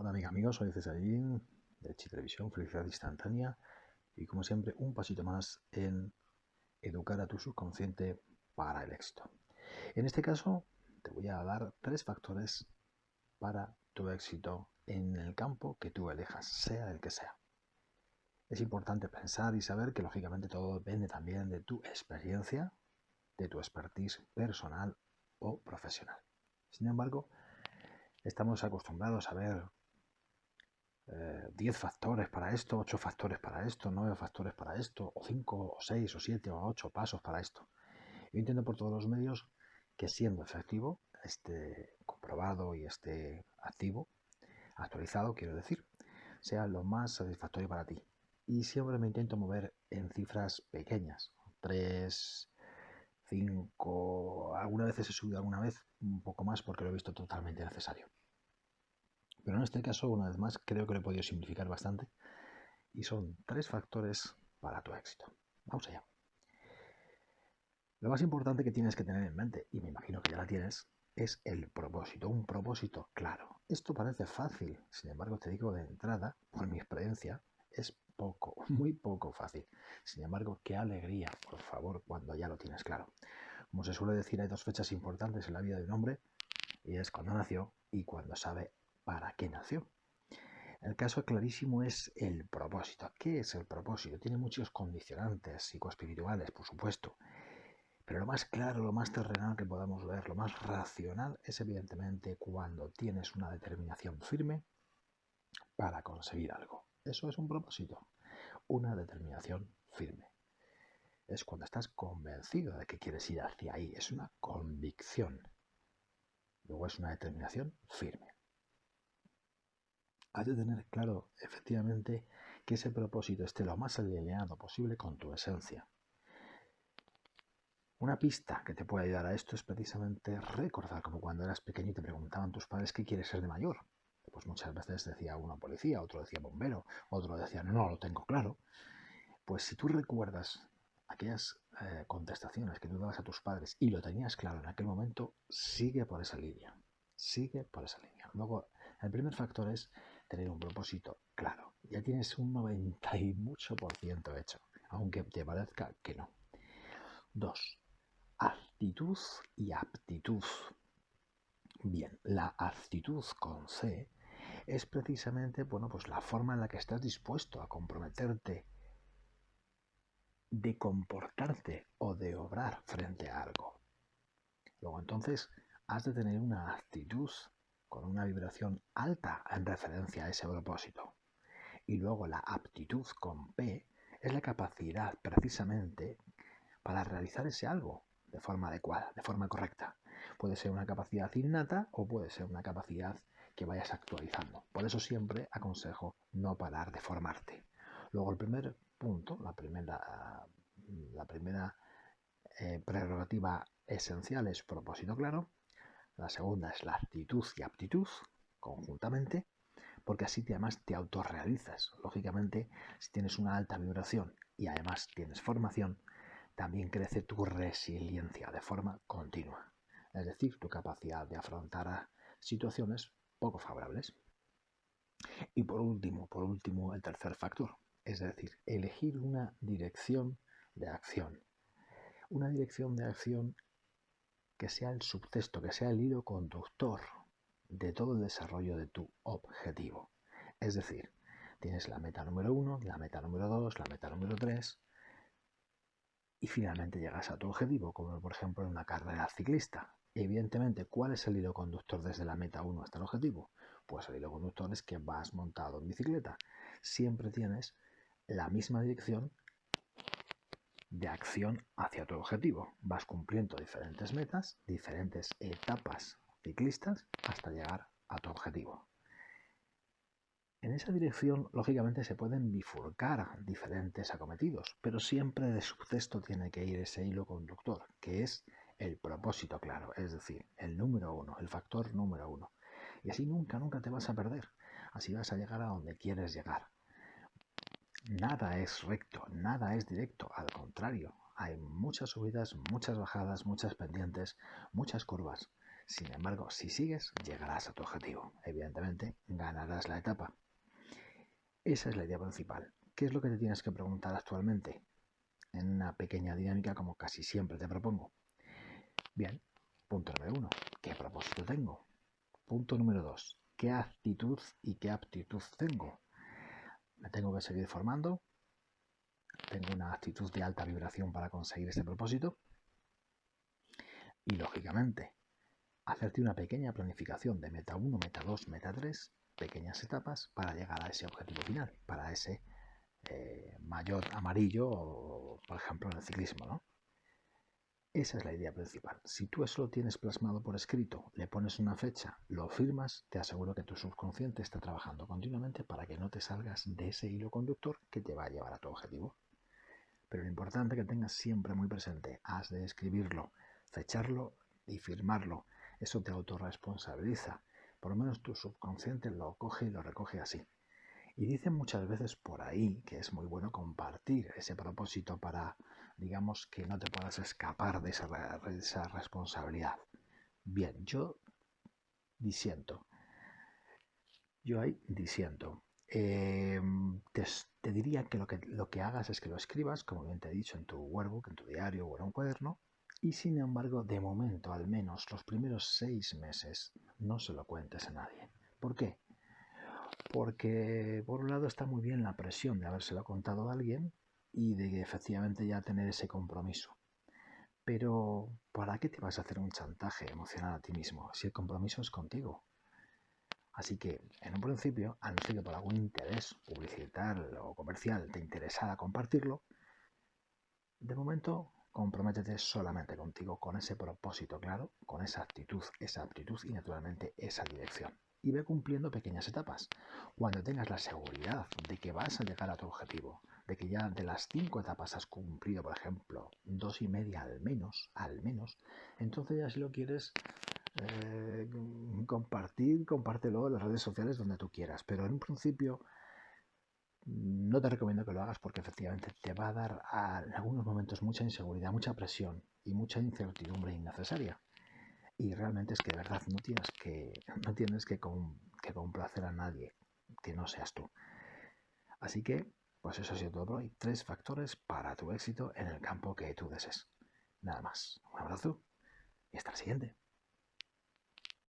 Hola amiga, amigos, soy Cesarín de Televisión, Felicidad Instantánea y como siempre un pasito más en educar a tu subconsciente para el éxito. En este caso te voy a dar tres factores para tu éxito en el campo que tú elijas, sea el que sea. Es importante pensar y saber que lógicamente todo depende también de tu experiencia, de tu expertise personal o profesional. Sin embargo, estamos acostumbrados a ver 10 eh, factores para esto, 8 factores para esto, 9 factores para esto, o 5, o 6, o 7, o 8 pasos para esto. Yo entiendo por todos los medios que siendo efectivo, esté comprobado y esté activo, actualizado, quiero decir, sea lo más satisfactorio para ti. Y siempre me intento mover en cifras pequeñas, 3, 5, algunas veces he subido alguna vez un poco más porque lo he visto totalmente necesario. Pero en este caso, una vez más, creo que lo he podido simplificar bastante y son tres factores para tu éxito. Vamos allá. Lo más importante que tienes que tener en mente, y me imagino que ya la tienes, es el propósito, un propósito claro. Esto parece fácil, sin embargo te digo de entrada, por mi experiencia, es poco, muy poco fácil. Sin embargo, qué alegría, por favor, cuando ya lo tienes claro. Como se suele decir, hay dos fechas importantes en la vida de un hombre, y es cuando nació y cuando sabe para qué nació. El caso clarísimo es el propósito. ¿Qué es el propósito? Tiene muchos condicionantes psicoespirituales, por supuesto. Pero lo más claro, lo más terrenal que podamos ver, lo más racional, es evidentemente cuando tienes una determinación firme para conseguir algo. Eso es un propósito, una determinación firme. Es cuando estás convencido de que quieres ir hacia ahí, es una convicción. Luego es una determinación firme has de tener claro, efectivamente, que ese propósito esté lo más alineado posible con tu esencia. Una pista que te puede ayudar a esto es precisamente recordar como cuando eras pequeño y te preguntaban tus padres qué quieres ser de mayor. Pues muchas veces decía uno policía, otro decía bombero, otro decía no, no lo tengo claro. Pues si tú recuerdas aquellas eh, contestaciones que tú dabas a tus padres y lo tenías claro en aquel momento, sigue por esa línea. Sigue por esa línea. Luego, el primer factor es tener un propósito claro. Ya tienes un 90 y mucho por ciento hecho, aunque te parezca que no. Dos, actitud y aptitud. Bien, la actitud con C es precisamente, bueno, pues la forma en la que estás dispuesto a comprometerte de comportarte o de obrar frente a algo. Luego entonces has de tener una actitud con una vibración alta en referencia a ese propósito. Y luego la aptitud con P es la capacidad precisamente para realizar ese algo de forma adecuada, de forma correcta. Puede ser una capacidad innata o puede ser una capacidad que vayas actualizando. Por eso siempre aconsejo no parar de formarte. Luego el primer punto, la primera, la primera eh, prerrogativa esencial es propósito claro. La segunda es la actitud y aptitud conjuntamente, porque así además te autorrealizas. Lógicamente, si tienes una alta vibración y además tienes formación, también crece tu resiliencia de forma continua, es decir, tu capacidad de afrontar situaciones poco favorables. Y por último, por último, el tercer factor, es decir, elegir una dirección de acción. Una dirección de acción que sea el subtexto, que sea el hilo conductor de todo el desarrollo de tu objetivo. Es decir, tienes la meta número uno, la meta número dos, la meta número tres, y finalmente llegas a tu objetivo, como por ejemplo en una carrera ciclista. Evidentemente, ¿cuál es el hilo conductor desde la meta 1 hasta el objetivo? Pues el hilo conductor es que vas montado en bicicleta. Siempre tienes la misma dirección de acción hacia tu objetivo. Vas cumpliendo diferentes metas, diferentes etapas ciclistas hasta llegar a tu objetivo. En esa dirección, lógicamente, se pueden bifurcar diferentes acometidos, pero siempre de subtexto tiene que ir ese hilo conductor, que es el propósito claro, es decir, el número uno, el factor número uno. Y así nunca, nunca te vas a perder. Así vas a llegar a donde quieres llegar. Nada es recto, nada es directo, al contrario, hay muchas subidas, muchas bajadas, muchas pendientes, muchas curvas. Sin embargo, si sigues, llegarás a tu objetivo. Evidentemente, ganarás la etapa. Esa es la idea principal. ¿Qué es lo que te tienes que preguntar actualmente? En una pequeña dinámica como casi siempre te propongo. Bien, punto número uno. ¿Qué propósito tengo? Punto número dos. ¿Qué actitud y qué aptitud tengo? Me tengo que seguir formando. Tengo una actitud de alta vibración para conseguir ese propósito. Y lógicamente, hacerte una pequeña planificación de meta 1, meta 2, meta 3, pequeñas etapas para llegar a ese objetivo final, para ese eh, mayor amarillo, por ejemplo, en el ciclismo, ¿no? Esa es la idea principal. Si tú eso lo tienes plasmado por escrito, le pones una fecha, lo firmas, te aseguro que tu subconsciente está trabajando continuamente para que no te salgas de ese hilo conductor que te va a llevar a tu objetivo. Pero lo importante que tengas siempre muy presente, has de escribirlo, fecharlo y firmarlo. Eso te autorresponsabiliza. Por lo menos tu subconsciente lo coge y lo recoge así. Y dicen muchas veces por ahí que es muy bueno compartir ese propósito para, digamos, que no te puedas escapar de esa, responsabilidad. Bien, yo disiento. Yo ahí disiento. Em, te, te, diría que lo, que lo que hagas es que lo escribas, como bien te he dicho, en tu workbook, en tu diario o en un cuaderno, y sin embargo, de momento, al menos los primeros seis meses, no se lo cuentes a nadie. ¿Por qué? Porque por un lado está muy bien la presión de habérselo contado a alguien y de efectivamente ya tener ese compromiso. Pero ¿para qué te vas a hacer un chantaje emocional a ti mismo si el compromiso es contigo? Así que, en un principio, a no ser que por algún interés publicitario o comercial te interesara compartirlo, de momento comprométete solamente contigo, con ese propósito claro, con esa actitud, esa aptitud y naturalmente esa dirección. Y ve cumpliendo pequeñas etapas. Cuando tengas la seguridad de que vas a llegar a tu objetivo, de que ya de las cinco etapas has cumplido, por ejemplo, dos y media al menos, al menos, entonces ya si lo quieres eh, compartir, compártelo en las redes sociales donde tú quieras. Pero en un principio no te recomiendo que lo hagas porque efectivamente te va a dar en algunos momentos mucha inseguridad, mucha presión y mucha incertidumbre innecesaria. Y realmente es que de verdad no tienes que, no tienes que, que complacer a nadie que no seas tú. Así que, pues eso ha sido todo por hoy. Tres factores para tu éxito en el campo que tú desees. Nada más. Un abrazo y hasta el siguiente.